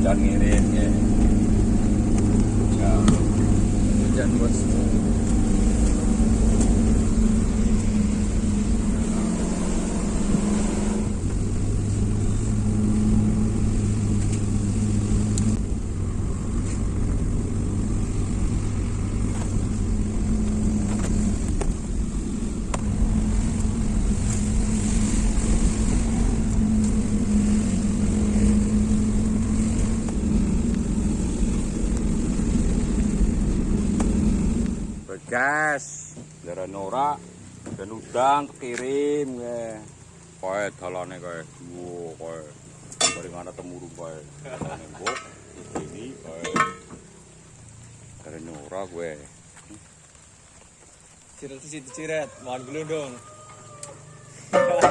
hujan ngirim ya. Hujan bosku Begas, dari Nora, dan udang kekirim ya. Koe dalane koe, wo koe. Bareng ana temurung koe. Nembok, ini koe. Dari Nora gue. Ciret situ ciret, mohon gelundung.